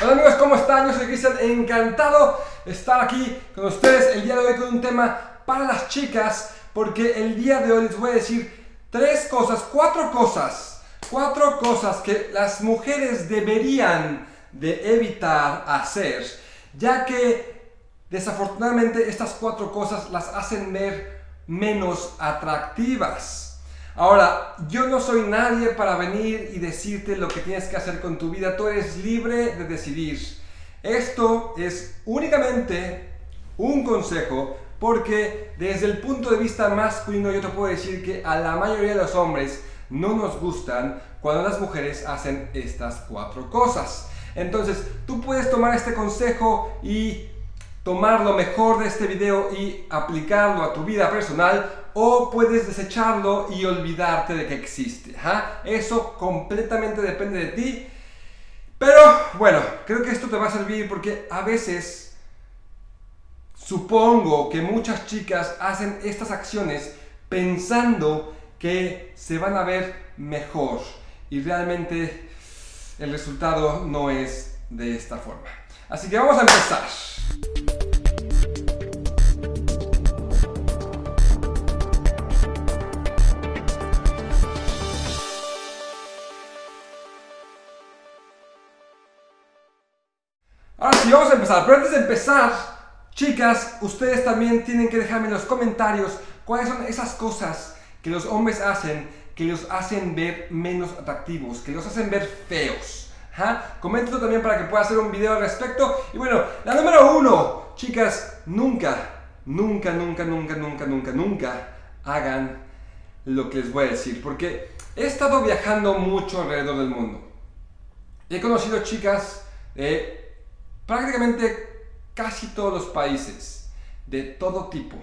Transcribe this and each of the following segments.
Hola amigos, ¿cómo están? Yo soy Cristian, encantado de estar aquí con ustedes el día de hoy con un tema para las chicas, porque el día de hoy les voy a decir tres cosas, cuatro cosas, cuatro cosas que las mujeres deberían de evitar hacer, ya que desafortunadamente estas cuatro cosas las hacen ver menos atractivas. Ahora, yo no soy nadie para venir y decirte lo que tienes que hacer con tu vida. Tú eres libre de decidir. Esto es únicamente un consejo porque desde el punto de vista masculino yo te puedo decir que a la mayoría de los hombres no nos gustan cuando las mujeres hacen estas cuatro cosas. Entonces, tú puedes tomar este consejo y tomar lo mejor de este video y aplicarlo a tu vida personal o puedes desecharlo y olvidarte de que existe. Eso completamente depende de ti. Pero bueno, creo que esto te va a servir porque a veces supongo que muchas chicas hacen estas acciones pensando que se van a ver mejor y realmente el resultado no es de esta forma. Así que vamos a empezar. Empezar. Pero antes de empezar, chicas, ustedes también tienen que dejarme en los comentarios cuáles son esas cosas que los hombres hacen que los hacen ver menos atractivos, que los hacen ver feos. Coméntenlo también para que pueda hacer un video al respecto. Y bueno, la número uno, chicas, nunca, nunca, nunca, nunca, nunca, nunca, nunca hagan lo que les voy a decir. Porque he estado viajando mucho alrededor del mundo. He conocido chicas de prácticamente casi todos los países, de todo tipo.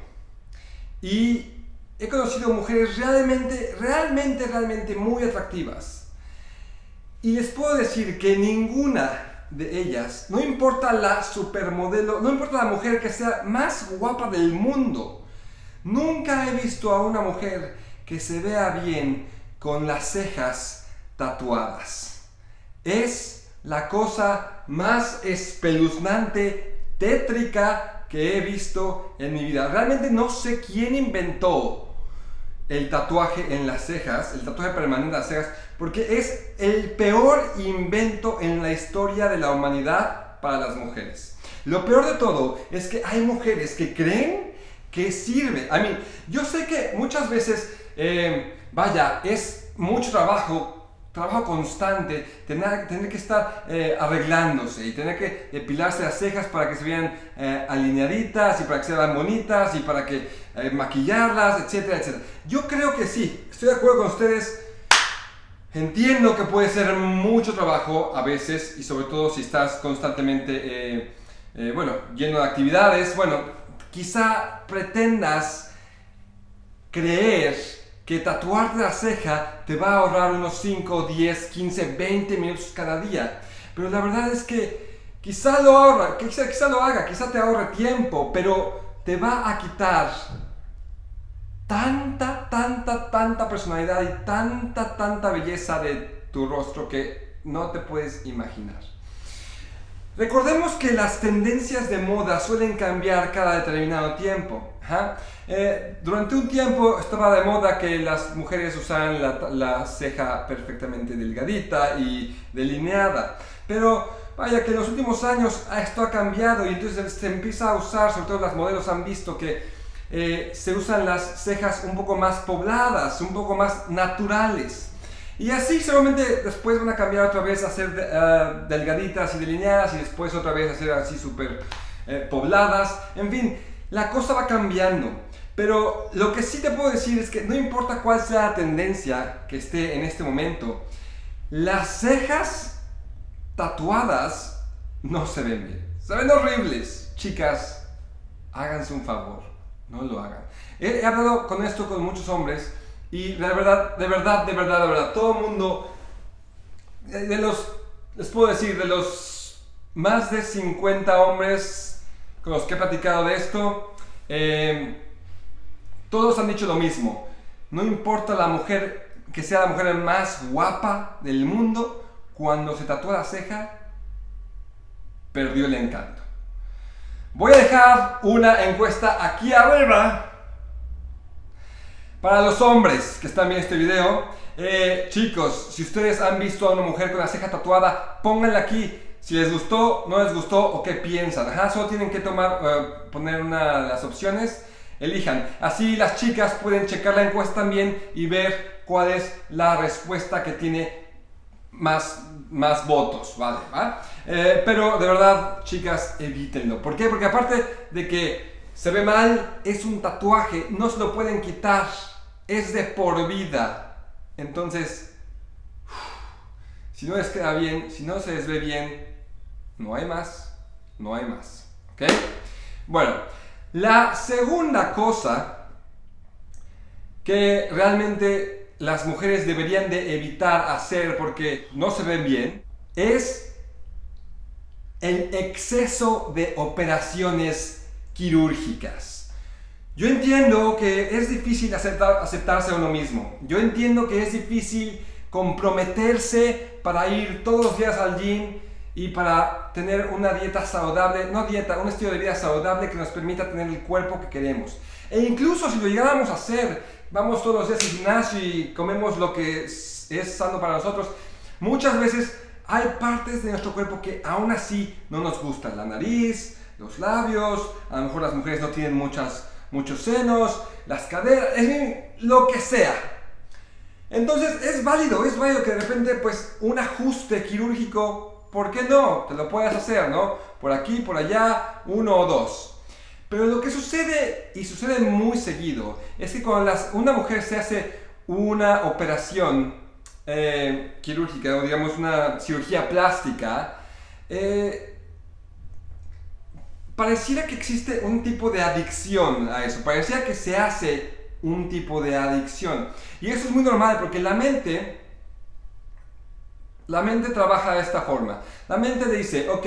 Y he conocido mujeres realmente, realmente, realmente muy atractivas. Y les puedo decir que ninguna de ellas, no importa la supermodelo, no importa la mujer que sea más guapa del mundo, nunca he visto a una mujer que se vea bien con las cejas tatuadas. Es la cosa más espeluznante, tétrica que he visto en mi vida. Realmente no sé quién inventó el tatuaje en las cejas, el tatuaje permanente en las cejas, porque es el peor invento en la historia de la humanidad para las mujeres. Lo peor de todo es que hay mujeres que creen que sirve. A mí, yo sé que muchas veces, eh, vaya, es mucho trabajo trabajo constante, tener, tener que estar eh, arreglándose y tener que depilarse las cejas para que se vean eh, alineaditas y para que se vean bonitas y para que eh, maquillarlas, etcétera, etcétera. Yo creo que sí, estoy de acuerdo con ustedes. Entiendo que puede ser mucho trabajo a veces y sobre todo si estás constantemente, bueno, lleno de actividades. Bueno, quizá pretendas creer que tatuarte la ceja te va a ahorrar unos 5, 10, 15, 20 minutos cada día. Pero la verdad es que quizá lo ahorra, quizá, quizá lo haga, quizá te ahorre tiempo, pero te va a quitar tanta, tanta, tanta personalidad y tanta, tanta belleza de tu rostro que no te puedes imaginar. Recordemos que las tendencias de moda suelen cambiar cada determinado tiempo. Eh, durante un tiempo estaba de moda que las mujeres usaran la, ceja perfectamente delgadita y delineada. Pero vaya que en los últimos años esto ha cambiado y entonces se empieza a usar, sobre todo las modelos han visto que eh, se usan las cejas un poco más pobladas, un poco más naturales. Y así seguramente después van a cambiar otra vez a ser eh, delgaditas y delineadas y después otra vez a ser así súper eh, pobladas. En fin, la cosa va cambiando. Pero lo que sí te puedo decir es que no importa cuál sea la tendencia que esté en este momento, las cejas tatuadas no se ven bien. Se ven horribles. Chicas, háganse un favor, no lo hagan. He hablado con esto con muchos hombres y de verdad, de verdad, de verdad, de verdad, todo el mundo, de los, les puedo decir, de los más de 50 hombres con los que he platicado de esto, eh, todos han dicho lo mismo. No importa la mujer, que sea la mujer más guapa del mundo, cuando se tatúa la ceja, perdió el encanto. Voy a dejar una encuesta aquí arriba para los hombres que están viendo este video. Eh, chicos, si ustedes han visto a una mujer con la ceja tatuada, pónganla aquí. Si les gustó, no les gustó o qué piensan. Ajá, solo tienen que tomar, eh, poner una de las opciones. Elijan. Así las chicas pueden checar la encuesta también y ver cuál es la respuesta que tiene más, más votos, ¿vale? Eh, pero de verdad, chicas, evítenlo. ¿Por qué? Porque aparte de que se ve mal, es un tatuaje, no se lo pueden quitar, es de por vida. Entonces, si no les queda bien, si no se les ve bien, no hay más, no hay más. ¿Ok? Bueno, la segunda cosa que realmente las mujeres deberían de evitar hacer porque no se ven bien es el exceso de operaciones quirúrgicas. Yo entiendo que es difícil aceptar, aceptarse a uno mismo. Yo entiendo que es difícil comprometerse para ir todos los días al gym y para tener una dieta saludable, no dieta, un estilo de vida saludable que nos permita tener el cuerpo que queremos. E incluso si lo llegáramos a hacer, vamos todos los días al gimnasio y comemos lo que es, sano para nosotros, muchas veces hay partes de nuestro cuerpo que aún así no nos gustan. La nariz, los labios, a lo mejor las mujeres no tienen muchas, muchos senos, las caderas, lo que sea. Entonces es válido, es válido que de repente pues un ajuste quirúrgico ¿Por qué no? Te lo puedes hacer, ¿no? Por aquí, por allá, uno o dos. Pero lo que sucede, y sucede muy seguido, es que cuando una mujer se hace una operación eh, quirúrgica o digamos una cirugía plástica, eh, pareciera que existe un tipo de adicción a eso, pareciera que se hace un tipo de adicción. Y eso es muy normal porque la mente la mente trabaja de esta forma. La mente dice, ok,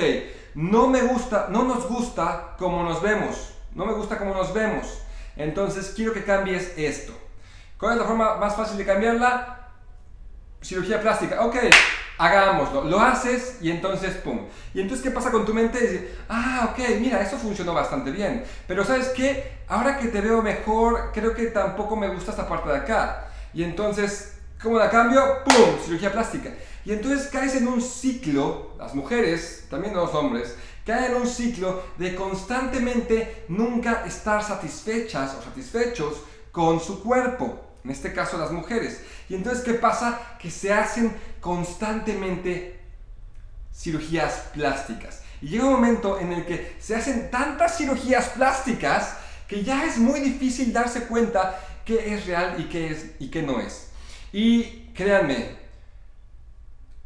no me gusta, no nos gusta como nos vemos. No me gusta como nos vemos. Entonces quiero que cambies esto. ¿Cuál es la forma más fácil de cambiarla? Cirugía plástica. Ok, hagámoslo. Lo haces y entonces, ¡pum! Y entonces, ¿qué pasa con tu mente? Dice, ah, ok, mira, eso funcionó bastante bien. Pero ¿sabes qué? Ahora que te veo mejor, creo que tampoco me gusta esta parte de acá. Y entonces, ¿cómo la cambio? ¡Pum! Cirugía plástica. Y entonces caes en un ciclo, las mujeres, también los hombres, caen en un ciclo de constantemente nunca estar satisfechas o satisfechos con su cuerpo, en este caso las mujeres. Y entonces, ¿qué pasa? Que se hacen constantemente cirugías plásticas. Y llega un momento en el que se hacen tantas cirugías plásticas que ya es muy difícil darse cuenta qué es real y qué, es, y qué no es. Y créanme,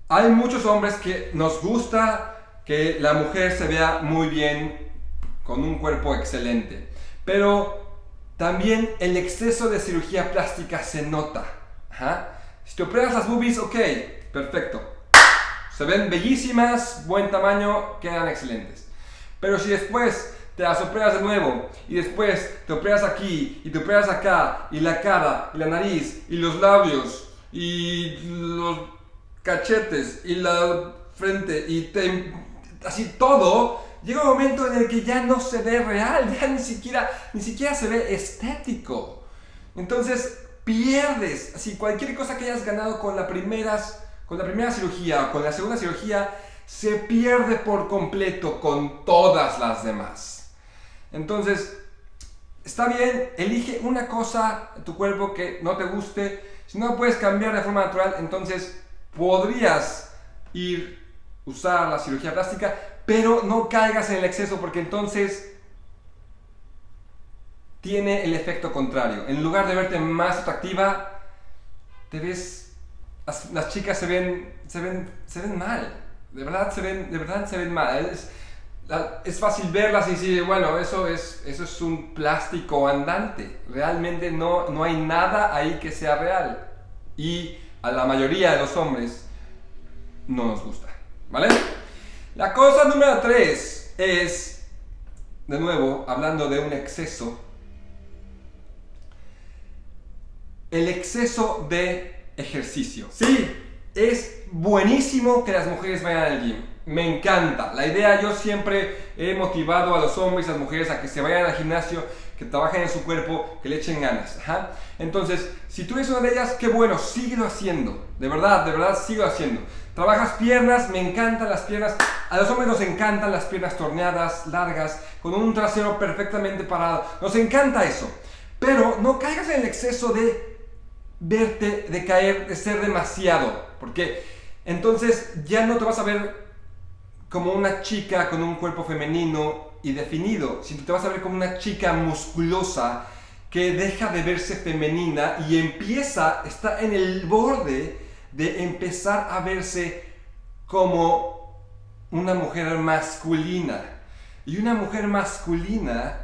hay muchos hombres que nos gusta que la mujer se vea muy bien, con un cuerpo excelente, pero también el exceso de cirugía plástica se nota. Si te operas las boobies, ok, perfecto. Se ven bellísimas, buen tamaño, quedan excelentes. Pero si después te las operas de nuevo y después te operas aquí y te operas acá y la cara y la nariz y los labios y los cachetes y la frente y así todo, llega un momento en el que ya no se ve real, ya ni siquiera, ni siquiera se ve estético. Entonces pierdes, así cualquier cosa que hayas ganado con la, primeras, con la primera cirugía o con la segunda cirugía, se pierde por completo con todas las demás. Entonces, está bien, elige una cosa en tu cuerpo que no te guste. Si no puedes cambiar de forma natural, entonces podrías ir, usar la cirugía plástica, pero no caigas en el exceso porque entonces tiene el efecto contrario. En lugar de verte más atractiva, te ves, las, chicas se ven, se ven, se ven mal. De verdad se ven, de verdad se ven mal. Es, es fácil verlas y decir, bueno, eso es, eso es un plástico andante. Realmente no, no hay nada ahí que sea real. Y a la mayoría de los hombres no nos gusta. ¿Vale? La cosa número 3 es, de nuevo, hablando de un exceso, el exceso de ejercicio. Sí, es buenísimo que las mujeres vayan al gym. Me encanta. La idea, yo siempre he motivado a los hombres y a las mujeres a que se vayan al gimnasio, que trabajen en su cuerpo, que le echen ganas. Entonces, si tú eres una de ellas, qué bueno, síguelo haciendo. De verdad, de verdad, síguelo haciendo. Trabajas piernas, me encantan las piernas. A los hombres nos encantan las piernas torneadas, largas, con un trasero perfectamente parado. Nos encanta eso. Pero no caigas en el exceso de verte, de caer, de ser demasiado. Porque entonces ya no te vas a ver como una chica con un cuerpo femenino y definido, sino te vas a ver como una chica musculosa que deja de verse femenina y empieza, está en el borde de empezar a verse como una mujer masculina. Y una mujer masculina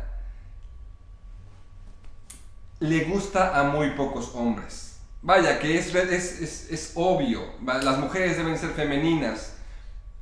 le gusta a muy pocos hombres. Vaya, que es, es, es, obvio, las mujeres deben ser femeninas.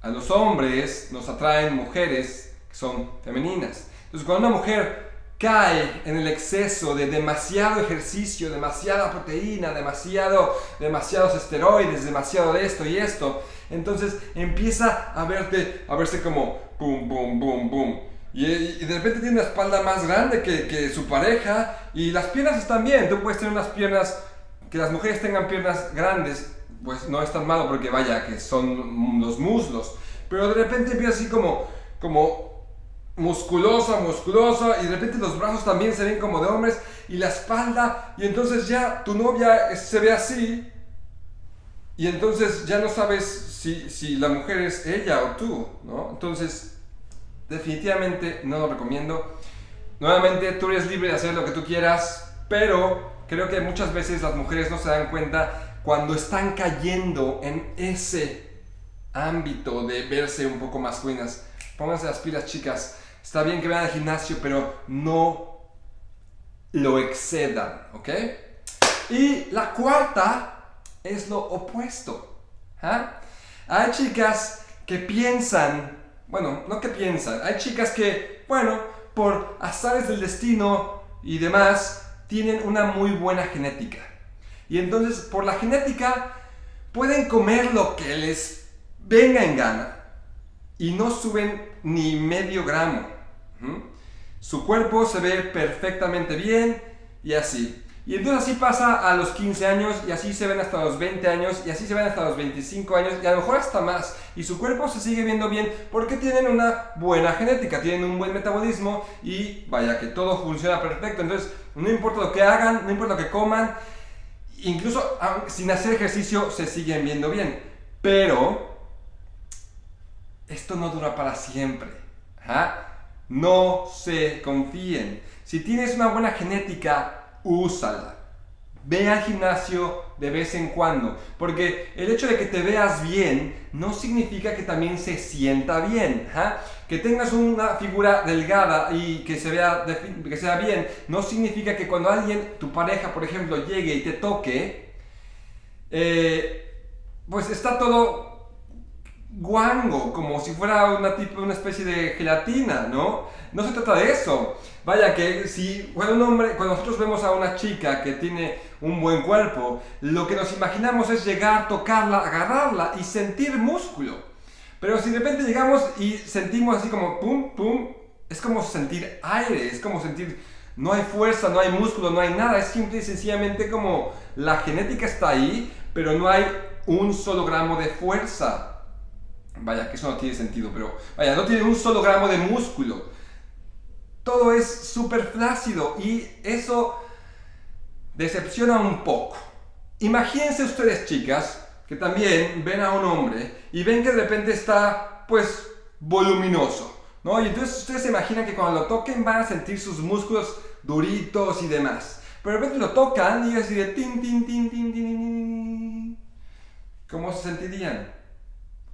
A los hombres nos atraen mujeres que son femeninas. Entonces, cuando una mujer cae en el exceso de demasiado ejercicio, demasiada proteína, demasiado, demasiados esteroides, demasiado de esto y esto, entonces empieza a verte, a verse como boom, boom, boom, boom. Y, de repente tiene una espalda más grande que, que, su pareja y las piernas están bien. Tú puedes tener unas piernas, que las mujeres tengan piernas grandes, pues no es tan malo porque vaya, que son los muslos. Pero de repente empieza así como, como musculosa, musculosa, y de repente los brazos también se ven como de hombres, y la espalda, y entonces ya tu novia se ve así, y entonces ya no sabes si, si la mujer es ella o tú, ¿no? Entonces, definitivamente no lo recomiendo. Nuevamente, tú eres libre de hacer lo que tú quieras, pero creo que muchas veces las mujeres no se dan cuenta cuando están cayendo en ese ámbito de verse un poco masculinas. Pónganse las pilas, chicas. Está bien que vayan al gimnasio, pero no lo excedan, ¿ok? Y la cuarta es lo opuesto. ¿ah? Hay chicas que piensan, bueno, no que piensan, hay chicas que, bueno, por azares del destino y demás, tienen una muy buena genética. Y entonces, por la genética, pueden comer lo que les venga en gana y no suben ni medio gramo. Su cuerpo se ve perfectamente bien y así. Y entonces así pasa a los 15 años y así se ven hasta los 20 años y así se ven hasta los 25 años y a lo mejor hasta más. Y su cuerpo se sigue viendo bien porque tienen una buena genética, tienen un buen metabolismo y vaya que todo funciona perfecto. Entonces no importa lo que hagan, no importa lo que coman, incluso sin hacer ejercicio se siguen viendo bien. Pero esto no dura para siempre. ¿ah? No se confíen. Si tienes una buena genética, úsala. Ve al gimnasio de vez en cuando, porque el hecho de que te veas bien no significa que también se sienta bien. ¿ah? Que tengas una figura delgada y que se vea que sea bien, no significa que cuando alguien, tu pareja por ejemplo, llegue y te toque, eh, pues está todo guango, como si fuera una, tipo, una especie de gelatina, ¿no? No se trata de eso. Vaya que si cuando, un hombre, cuando nosotros vemos a una chica que tiene un buen cuerpo, lo que nos imaginamos es llegar, tocarla, agarrarla y sentir músculo. Pero si de repente llegamos y sentimos así como pum, pum, es como sentir aire, es como sentir no hay fuerza, no hay músculo, no hay nada, es simple y sencillamente como la genética está ahí, pero no hay un solo gramo de fuerza. Vaya, que eso no tiene sentido, pero vaya, no tiene un solo gramo de músculo. Todo es súper flácido y eso decepciona un poco. Imagínense ustedes, chicas, que también ven a un hombre y ven que de repente está, pues, voluminoso, ¿no? Y entonces ustedes se imaginan que cuando lo toquen van a sentir sus músculos duritos y demás. Pero de repente lo tocan y así de tin, tin, tin, tin, tin, tin. ¿Cómo se sentirían?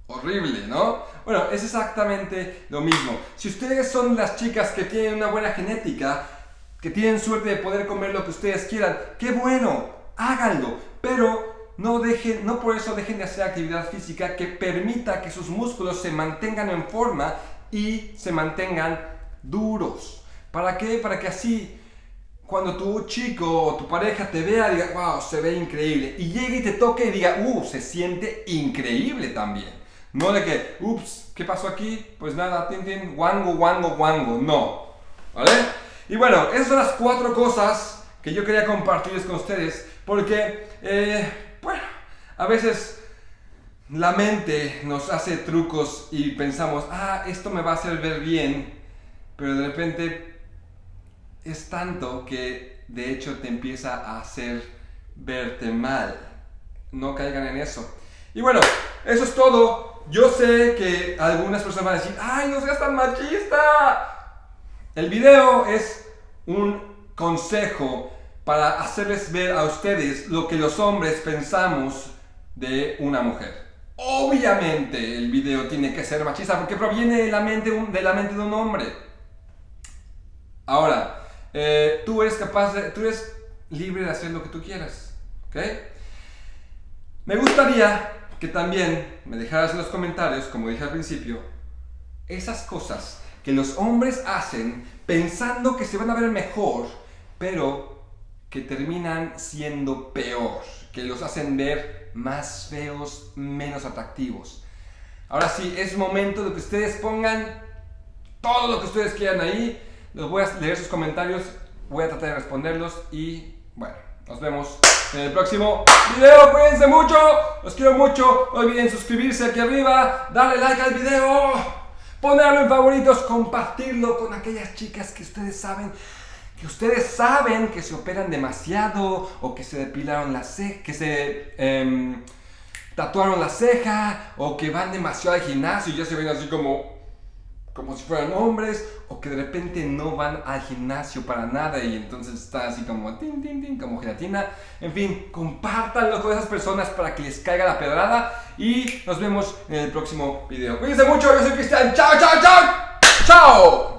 Horrible, ¿no? Bueno, es exactamente lo mismo. Si ustedes son las chicas que tienen una buena genética, que tienen suerte de poder comer lo que ustedes quieran, qué bueno, háganlo, pero no, dejen, no por eso dejen de hacer actividad física que permita que sus músculos se mantengan en forma y se mantengan duros. ¿Para qué? Para que así cuando tu chico o tu pareja te vea diga, wow, se ve increíble. Y llegue y te toque y diga, uh, se siente increíble también. No de que, ups, ¿qué pasó aquí? Pues nada, tin, tin, wango, wango, wango. No. ¿Vale? Y bueno, esas son las cuatro cosas que yo quería compartirles con ustedes. Porque, eh, bueno, a veces la mente nos hace trucos y pensamos, ah, esto me va a hacer ver bien. Pero de repente es tanto que de hecho te empieza a hacer verte mal. No caigan en eso. Y bueno, eso es todo. Yo sé que algunas personas van a decir, ¡ay, no seas tan machista! El video es un consejo para hacerles ver a ustedes lo que los hombres pensamos de una mujer. Obviamente el video tiene que ser machista porque proviene de la mente, de la mente de un hombre. Ahora, eh, tú eres capaz tú eres libre de hacer lo que tú quieras, ¿ok? Me gustaría que también me dejaras en los comentarios, como dije al principio, esas cosas que los hombres hacen pensando que se van a ver mejor, pero que terminan siendo peor, que los hacen ver más feos, menos atractivos. Ahora sí, es momento de que ustedes pongan todo lo que ustedes quieran ahí. Los voy a leer sus comentarios, voy a tratar de responderlos y bueno, nos vemos en el próximo video. Cuídense mucho, los quiero mucho. No olviden suscribirse aquí arriba, darle like al video, ponerlo en favoritos, compartirlo con aquellas chicas que ustedes saben que ustedes saben que se operan demasiado o que se depilaron la ceja, que se em, tatuaron la ceja o que van demasiado al gimnasio y ya se ven así como como si fueran hombres, o que de repente no van al gimnasio para nada y entonces está así como tin, tin, tin, como gelatina. En fin, compártanlo con esas personas para que les caiga la pedrada y nos vemos en el próximo video. Cuídense mucho, yo soy Cristian. ¡Chao, chao, chao! ¡Chao!